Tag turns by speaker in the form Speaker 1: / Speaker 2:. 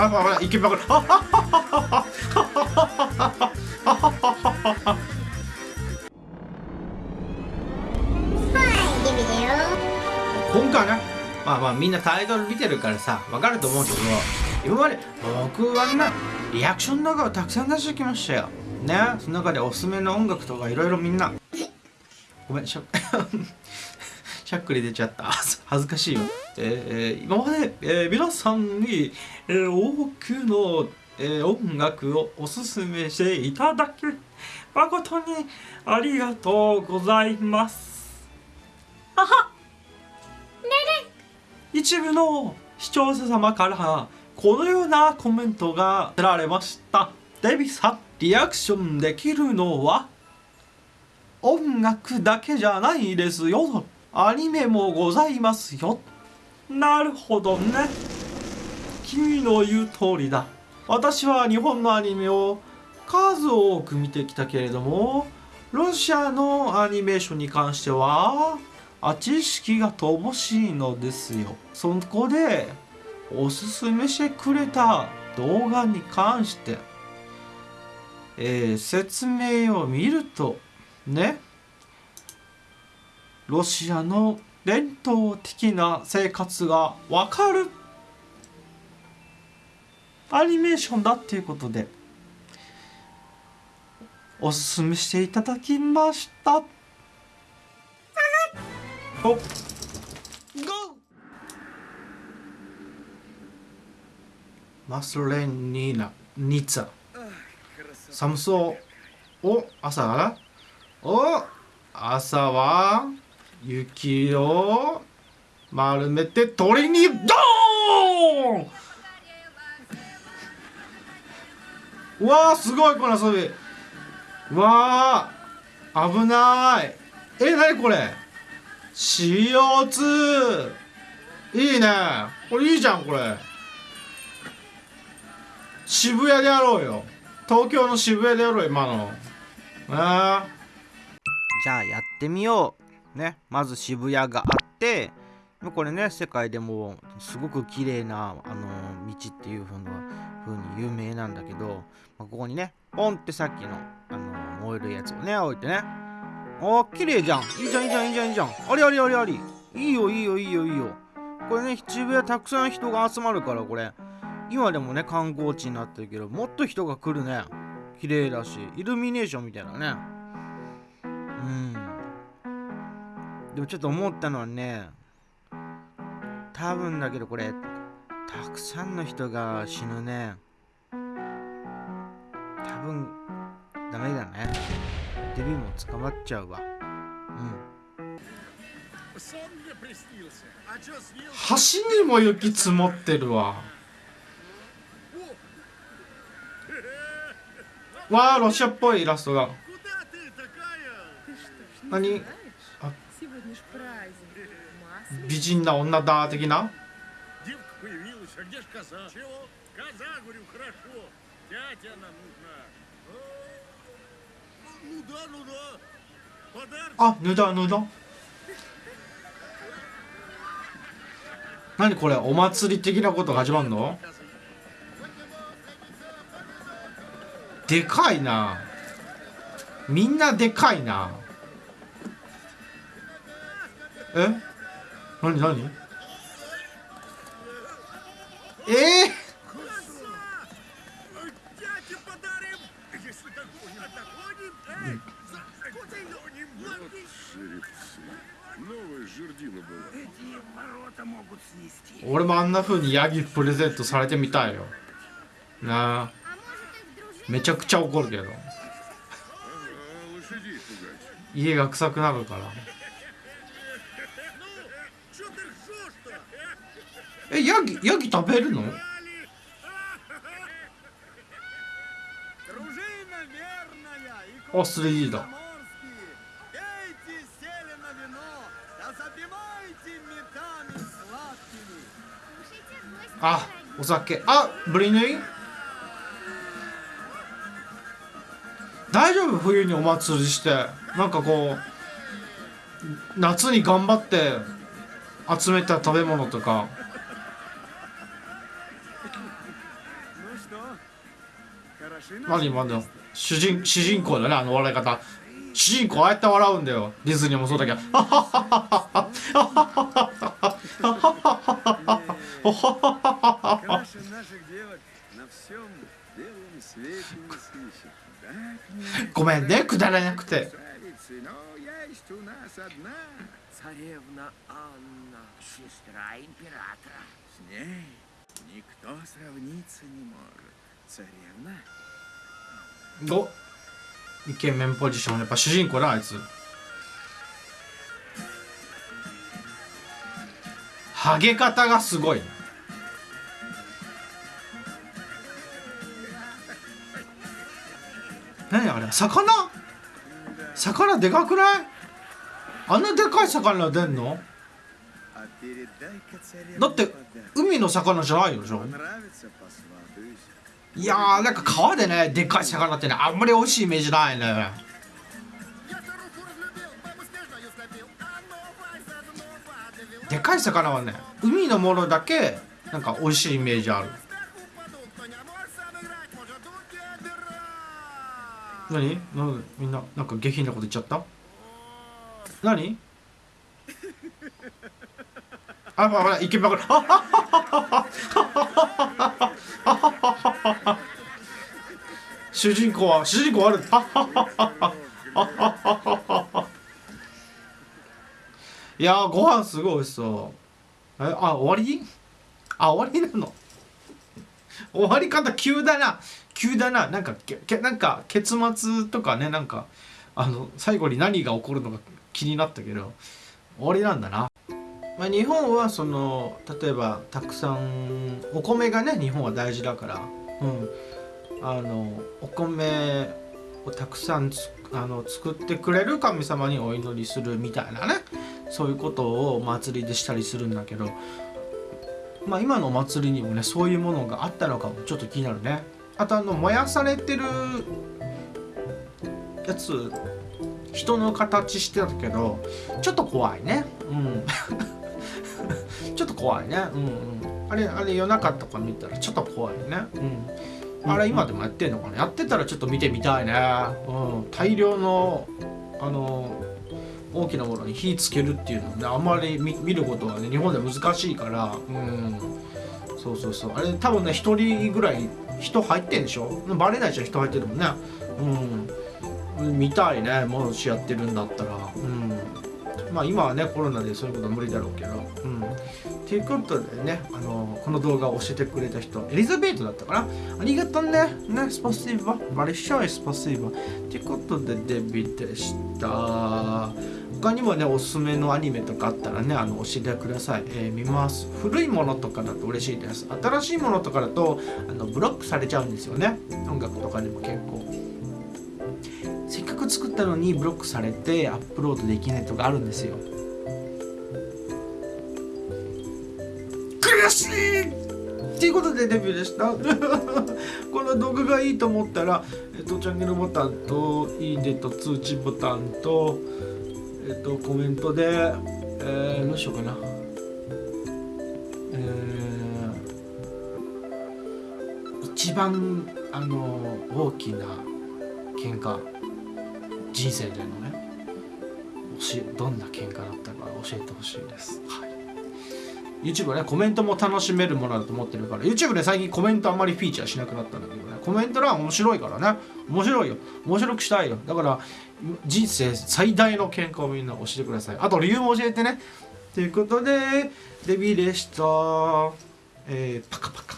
Speaker 1: あほらいけばこれあはははは今回ねまあまあみんなタイトル見てるからさわかると思うけど今まで僕はねリアクション動画をたくさん出してきましたよ。ねその中でおすすめの音楽とかいろいろみんな。ごめんしゃしゃっくり出ちゃった。恥ずかしいよ、えー、今まで、えー、皆さんに、えー、多くの、えー、音楽をおすすめしていただき誠にありがとうございます。はは一部の視聴者様からこのようなコメントが出られました。デビさんリアクションできるのは音楽だけじゃないですよ。アニメもございますよなるほどね。君の言う通りだ。私は日本のアニメを数多く見てきたけれどもロシアのアニメーションに関してはあ知識が乏しいのですよ。そこでおすすめしてくれた動画に関してえー、説明を見るとねロシアの伝統的な生活がわかる。アニメーションだっていうことでおすすめしていただきました。おゴマスレンニーナニツァ。寒そうお朝お朝は？雪を丸めて鳥にドーン！わーすごいこの遊び。わー危ない。えなにこれ？CO2 いいね。これいいじゃんこれ。渋谷でやろうよ。東京の渋谷でやろう今の。あ
Speaker 2: じゃあやってみよう。ねまず渋谷があってこれね世界でもすごく綺麗なあの道っていう風な風に有名なんだけど、ま、ここにねポンってさっきのあの燃えるやつをね置いてね。あ綺麗じゃん。いいじゃんいいじゃんいいじゃんいいじゃん。ありありありあり。いいよいいよいいよいいよ。これね渋谷たくさん人が集まるからこれ。今でもね観光地になってるけどもっと人が来るね。綺麗だしイルミネーションみたいなね。うん。でもちょっと思ったのはね多分だけどこれたくさんの人が死ぬね。多分ダメだね。デビューも捕まっちゃうわ。うん。
Speaker 1: 橋にも雪積もってるわ。わあロシアっぽいイラストが何？美人な女だ的な？あ、ぬだぬだ。何これ？お祭り的なことが始まるの？でかいな。みんなでかいな。え？何何？え？ー、俺もあんな風にヤギプレゼントされてみたいよ。なあ。めちゃくちゃ怒るけど。家が臭くなるからえヤギヤギ食べるの？あ 3D だあお酒。あブリヌイ？大丈夫？冬にお祭りして。なんかこう夏に頑張って集めた食べ物とか。何今の主人主人公だねあの笑い方主人公ああやって笑うんだよディズニーもそうだけど「
Speaker 3: Каша наших девок на всем белом свете не сыщет. Так
Speaker 1: ごめんねくだらなくて
Speaker 3: красавицы, но есть у нас одна.
Speaker 4: Царевна Анна, сестра императора.
Speaker 3: С ней никто сравниться не может. Царевна?
Speaker 1: 5イケメンポジション。やっぱ主人公だあいつ。ハゲ方がすごいな。何あれ？魚？魚でかくない？あんなでかい魚出んの？だって海の魚じゃないでしょ。いやーなんか川でねでかい魚ってねあんまり美味しいイメージないね。でかい魚はね海のものだけなんか美味しいイメージある。何？なんみんななんか下品なこと言っちゃった？何？ああほらイケメンが主人公は主人公ある。いやーご飯すごい美味しそう。えあ終わり？あ終わりなの？終わり方急だな。急だな。なんかけなんか結末とかねなんかあの最後に何が起こるのか気になったけど終わりなんだな、まあ、日本はその例えばたくさんお米がね日本は大事だから。うん。あのお米をたくさんつあの作ってくれる神様にお祈りするみたいなね。そういうことをお祭りでしたりするんだけど。まあ今のお祭りにもねそういうものがあったのかもちょっと気になるね。あとあの燃やされてるやつ人の形してたけどちょっと怖いね。うん。ちょっと怖いね。うんうん。あれあれ夜中とか見たらちょっと怖いね。うん。あれ今でもやってんのかなやってたらちょっと見てみたいね。うん。大量のあの大きなものに火つけるっていうのはねあんまり見見ることはね日本では難しいから。うん。そうそうそう。あれ多分ね一人ぐらい人入ってんでしょ？バレないじゃん人入ってるもんね。うん。見たいね。もしやってるんだったら。うんまあ今はねコロナでそういうことは無理だろうけどうん。ということでねあのこの動画を教えてくれた人エリザベートだったかな？ありがとうね。ねスパシーババリシャイスパシーバということでデビューでした。他にもねおすすめのアニメとかあったらねあの教えてください、えー見ます。古いものとかだと嬉しいです。新しいものとかだとあのブロックされちゃうんですよね。音楽とかでも結構。く作ったのにブロックされてアップロードできないとかあるんですよ。悔しいっていうことでデビューでした。この動画がいいと思ったら、えっと、チャンネルボタンといいねと通知ボタンとえっとコメントで、えー、どうしようかな。えー、一番あの大きな喧嘩。人生でのねどんな喧嘩だったか教えてほしいです、はい、YouTube はねコメントも楽しめるものだと思ってるから YouTube で最近コメントあんまりフィーチャーしなくなったんだけどねコメント欄面白いからね。面白いよ。面白くしたいよ。だから人生最大の喧嘩をみんな教えてください。あと理由も教えてね。ということでデビーでした。えー、パカパカ「